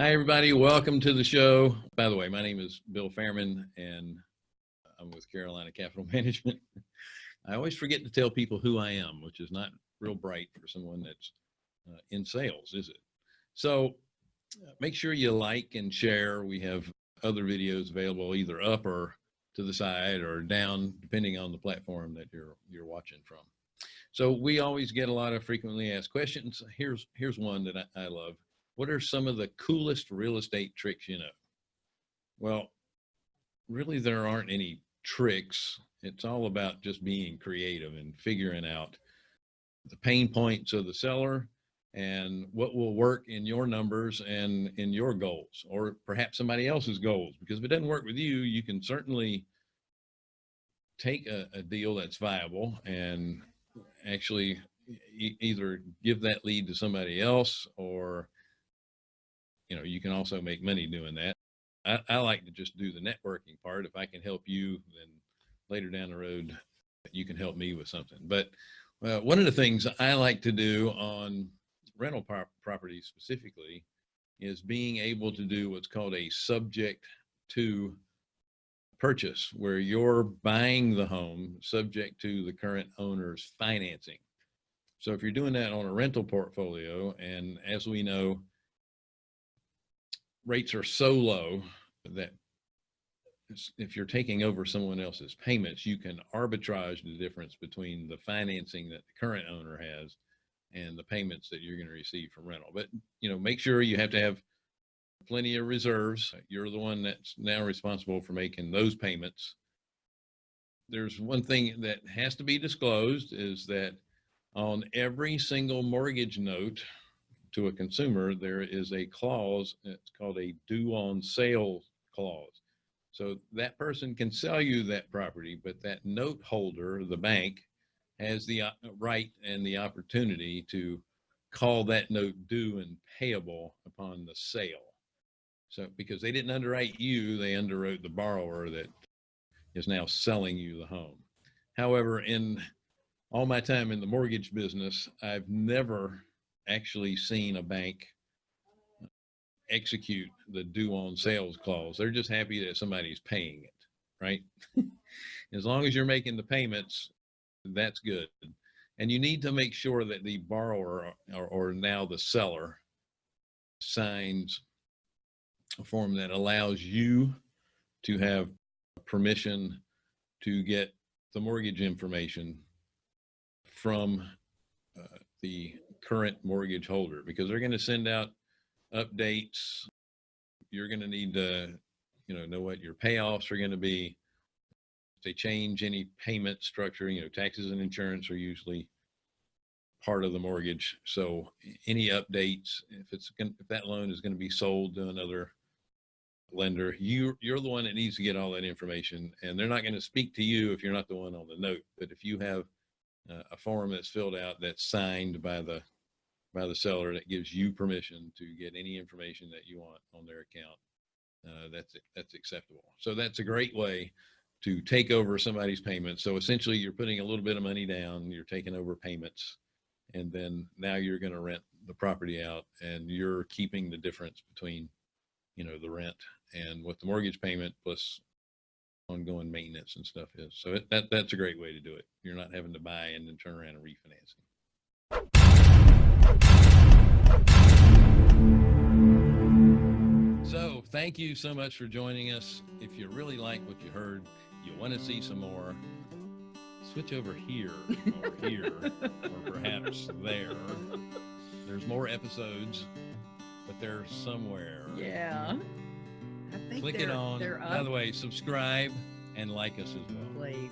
Hi, everybody. Welcome to the show. By the way, my name is Bill Fairman, and I'm with Carolina Capital Management. I always forget to tell people who I am, which is not real bright for someone that's uh, in sales, is it? So uh, make sure you like and share. We have other videos available either up or to the side or down, depending on the platform that you're you're watching from. So we always get a lot of frequently asked questions. Here's here's one that I, I love. What are some of the coolest real estate tricks you know? Well, really there aren't any tricks. It's all about just being creative and figuring out the pain points of the seller and what will work in your numbers and in your goals or perhaps somebody else's goals because if it doesn't work with you you can certainly take a, a deal that's viable and actually e either give that lead to somebody else or you know you can also make money doing that. I, I like to just do the networking part. If i can help you then later down the road you can help me with something. But uh, one of the things i like to do on rental pro properties specifically is being able to do what's called a subject to purchase where you're buying the home subject to the current owner's financing. So if you're doing that on a rental portfolio, and as we know, rates are so low that if you're taking over someone else's payments, you can arbitrage the difference between the financing that the current owner has and the payments that you're going to receive from rental. But, you know, make sure you have to have plenty of reserves. You're the one that's now responsible for making those payments. There's one thing that has to be disclosed is that on every single mortgage note to a consumer, there is a clause, it's called a due on sale clause. So that person can sell you that property, but that note holder, the bank, has the uh, right and the opportunity to call that note due and payable upon the sale. So because they didn't underwrite you, they underwrote the borrower that is now selling you the home. However, in all my time in the mortgage business, I've never actually seen a bank execute the due on sales clause. They're just happy that somebody's paying it, right? as long as you're making the payments, that's good. And you need to make sure that the borrower or, or now the seller signs a form that allows you to have permission to get the mortgage information from uh, the current mortgage holder because they're going to send out updates. You're going to need to, you know, know what your payoffs are going to be. If they change any payment structure, you know, taxes and insurance are usually part of the mortgage. So any updates, if it's if that loan is going to be sold to another lender, you you're the one that needs to get all that information, and they're not going to speak to you if you're not the one on the note. But if you have uh, a form that's filled out that's signed by the by the seller that gives you permission to get any information that you want on their account, uh, that's that's acceptable. So that's a great way to take over somebody's payments. So essentially, you're putting a little bit of money down, you're taking over payments, and then now you're going to rent the property out, and you're keeping the difference between you know the rent and what the mortgage payment plus ongoing maintenance and stuff is. So it, that that's a great way to do it. You're not having to buy and then turn around and refinance So thank you so much for joining us. If you really like what you heard, you want to see some more, switch over here or here or perhaps there. There's more episodes, but they're somewhere. Yeah. Click it on. By the way, subscribe and like us as well. Please.